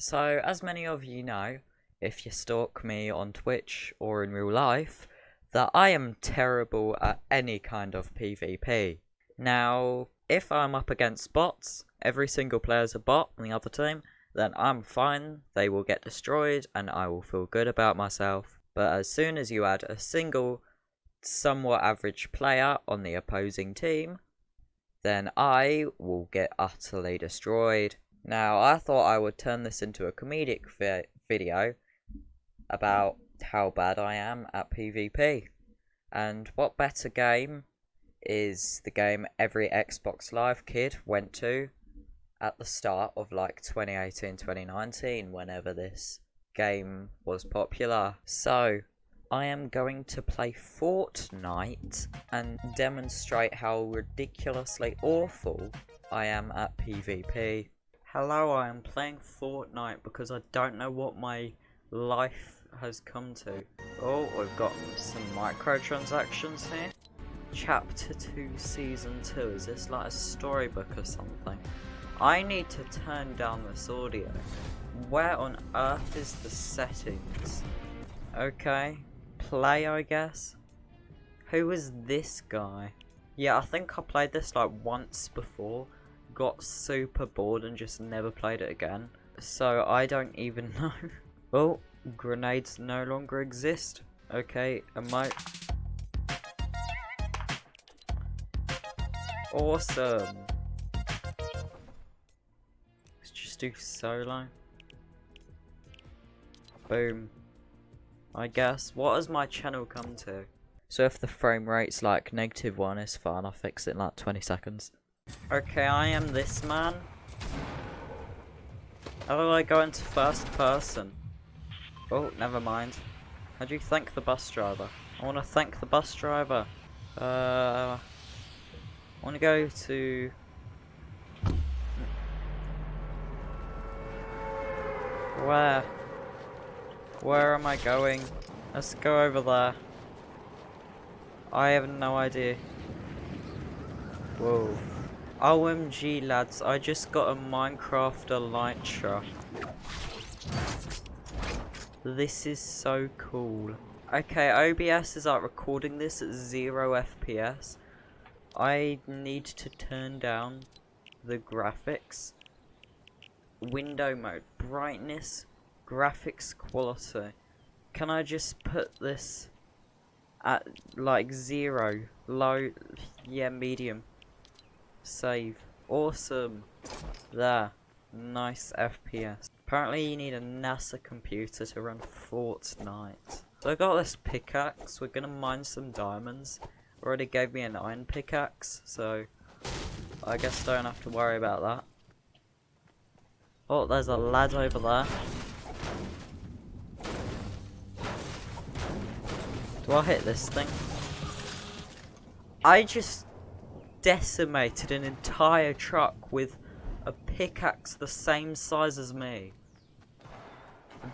So, as many of you know, if you stalk me on Twitch or in real life, that I am terrible at any kind of PvP. Now, if I'm up against bots, every single player's a bot on the other team, then I'm fine, they will get destroyed, and I will feel good about myself. But as soon as you add a single, somewhat average player on the opposing team, then I will get utterly destroyed. Now, I thought I would turn this into a comedic vi video about how bad I am at PvP. And what better game is the game every Xbox Live kid went to at the start of like 2018 2019 whenever this game was popular. So, I am going to play Fortnite and demonstrate how ridiculously awful I am at PvP. Hello, I am playing Fortnite because I don't know what my life has come to. Oh, we've got some microtransactions here. Chapter 2, Season 2. Is this like a storybook or something? I need to turn down this audio. Where on earth is the settings? Okay, play I guess. Who is this guy? Yeah, I think I played this like once before got super bored and just never played it again. So I don't even know. well, grenades no longer exist. Okay, am I... Awesome. Let's just do solo. Boom. I guess. What has my channel come to? So if the frame rate's like negative one, it's fine. I'll fix it in like 20 seconds. Okay, I am this man. How do I go into first person? Oh, never mind. How do you thank the bus driver? I want to thank the bus driver. Uh, I want to go to... Where? Where am I going? Let's go over there. I have no idea. Whoa. OMG lads, I just got a Minecraft Elytra. This is so cool. Okay, OBS is like recording this at 0 FPS. I need to turn down the graphics. Window mode, brightness, graphics quality. Can I just put this at like zero, low, yeah, medium. Save. Awesome. There. Nice FPS. Apparently you need a NASA computer to run Fortnite. So I got this pickaxe. We're gonna mine some diamonds. Already gave me an iron pickaxe, so I guess I don't have to worry about that. Oh, there's a lad over there. Do I hit this thing? I just decimated an entire truck with a pickaxe the same size as me.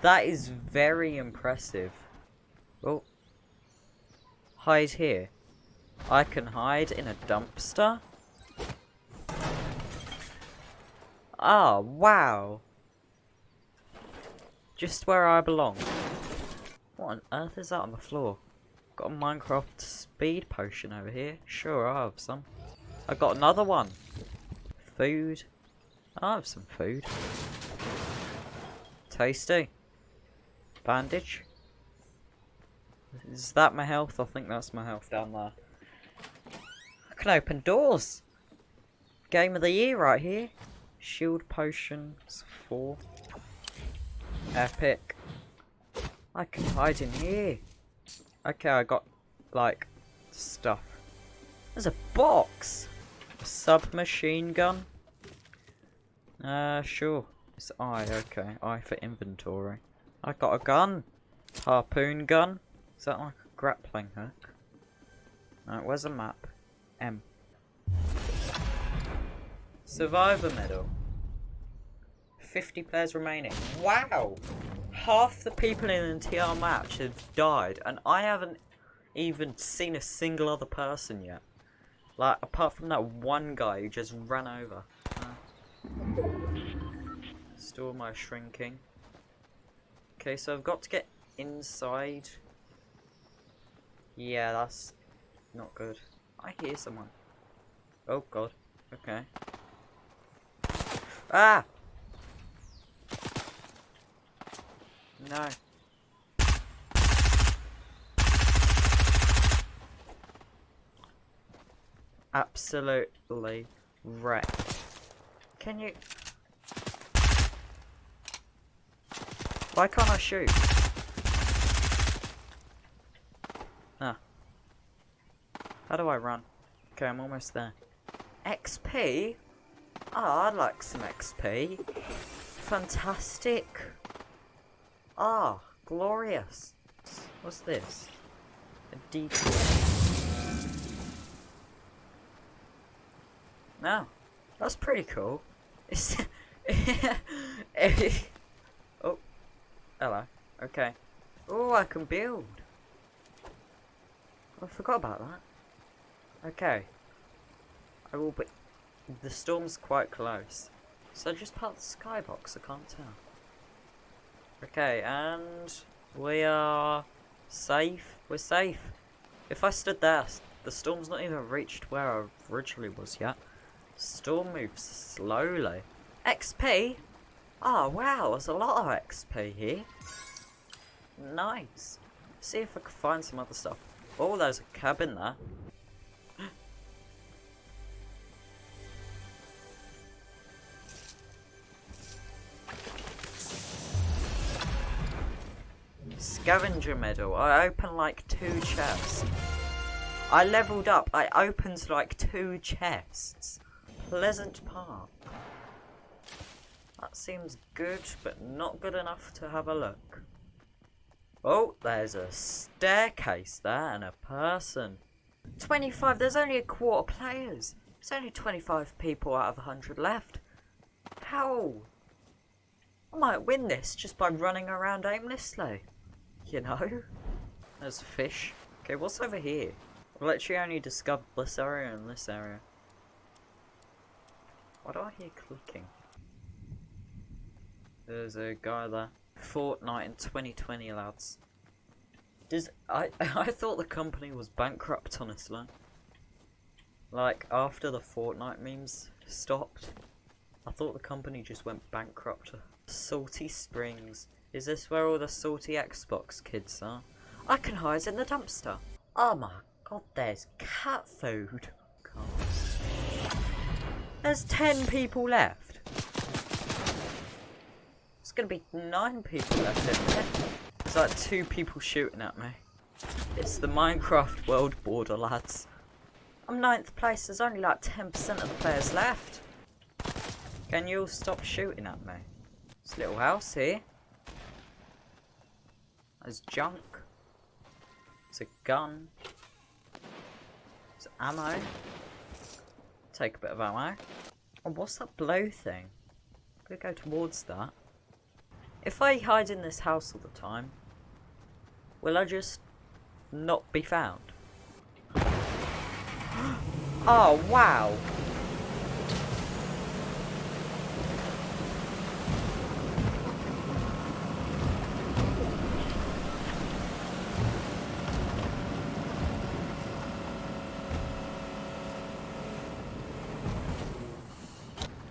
That is very impressive. Oh. Hide here. I can hide in a dumpster? Ah, oh, wow. Just where I belong. What on earth is that on the floor? Got a Minecraft speed potion over here. Sure, I have some. I got another one. Food. I have some food. Tasty. Bandage. Is that my health? I think that's my health down there. I can open doors. Game of the year right here. Shield potions. Four. Epic. I can hide in here. Okay, I got, like, stuff. There's a box! Submachine gun? Uh, sure. It's I, okay. I for inventory. I got a gun. Harpoon gun. Is that like a grappling hook? Where's the map? M. Survivor medal. 50 players remaining. Wow! Half the people in the TR match have died, and I haven't even seen a single other person yet. Like, apart from that one guy who just ran over. Uh, Still my shrinking. Okay, so I've got to get inside. Yeah, that's not good. I hear someone. Oh god. Okay. Ah! No. Absolutely wrecked. Can you... Why can't I shoot? Ah. How do I run? Okay, I'm almost there. XP? Oh, I'd like some XP. Fantastic. Ah, glorious. What's this? A decoy. No, that's pretty cool. Oh, hello. Okay. Oh, I can build. Oh, I forgot about that. Okay. I will be... The storm's quite close. So just part the skybox, I can't tell. Okay, and we are safe. We're safe. If I stood there, the storm's not even reached where I originally was yet. Storm moves slowly. XP? Oh ah, wow, there's a lot of XP here. Nice. See if I can find some other stuff. Oh, there's a cabin there. Scavenger medal. I opened like two chests. I leveled up. I opened like two chests. Pleasant Park. That seems good, but not good enough to have a look. Oh, there's a staircase there and a person. 25, there's only a quarter players. There's only 25 people out of 100 left. How? I might win this just by running around aimlessly. You know? There's fish. Okay, what's over here? I've literally only discovered this area and this area. Why do I hear clicking? There's a guy there. Fortnite in 2020, lads. Does I I thought the company was bankrupt, honestly. Like after the Fortnite memes stopped, I thought the company just went bankrupt. Salty Springs. Is this where all the salty Xbox kids are? I can hide in the dumpster. Oh my god, there's cat food. There's 10 people left. It's gonna be 9 people left. There's like 2 people shooting at me. It's the Minecraft world border, lads. I'm ninth place, there's only like 10% of the players left. Can you all stop shooting at me? This little house here. There's junk. It's a gun. It's ammo. Take a bit of ammo. Oh, what's that blow thing? I'm gonna go towards that. If I hide in this house all the time, will I just not be found? oh, wow!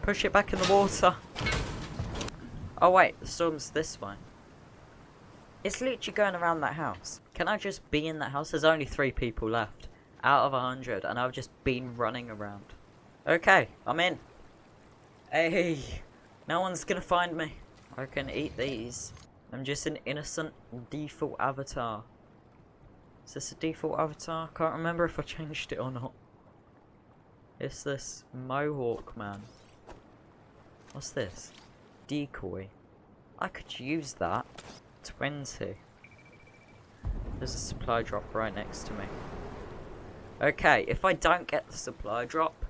Push it back in the water. Oh wait, the storm's this way. It's literally going around that house. Can I just be in that house? There's only three people left. Out of a hundred. And I've just been running around. Okay, I'm in. Hey, no one's gonna find me. I can eat these. I'm just an innocent default avatar. Is this a default avatar? Can't remember if I changed it or not. It's this mohawk man. What's this? Decoy. I could use that. 20. There's a supply drop right next to me. Okay, if I don't get the supply drop,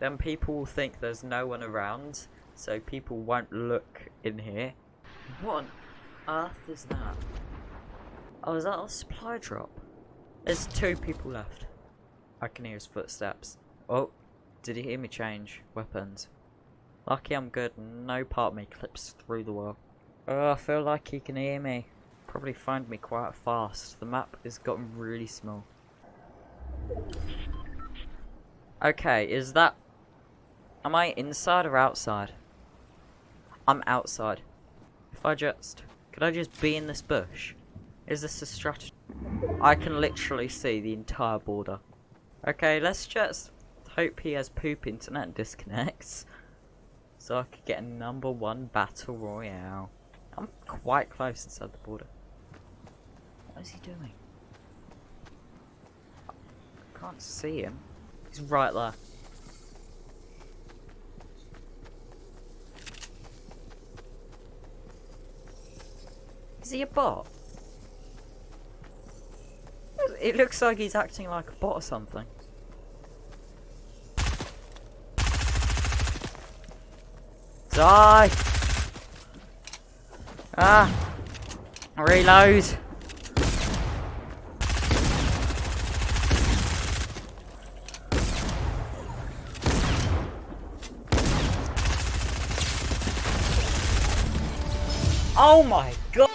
then people will think there's no one around, so people won't look in here. What on earth is that? Oh, is that a supply drop? There's two people left. I can hear his footsteps. Oh, did he hear me change weapons? Lucky I'm good. No part of me clips through the wall. Oh, I feel like he can hear me. Probably find me quite fast. The map has gotten really small. Okay, is that... Am I inside or outside? I'm outside. If I just... Could I just be in this bush? Is this a strategy? I can literally see the entire border. Okay, let's just hope he has poop internet disconnects. So I could get a number one battle royale. I'm quite close inside the border. What is he doing? I can't see him. He's right there. Is he a bot? It looks like he's acting like a bot or something. Die! Ah! Reload! Oh my god!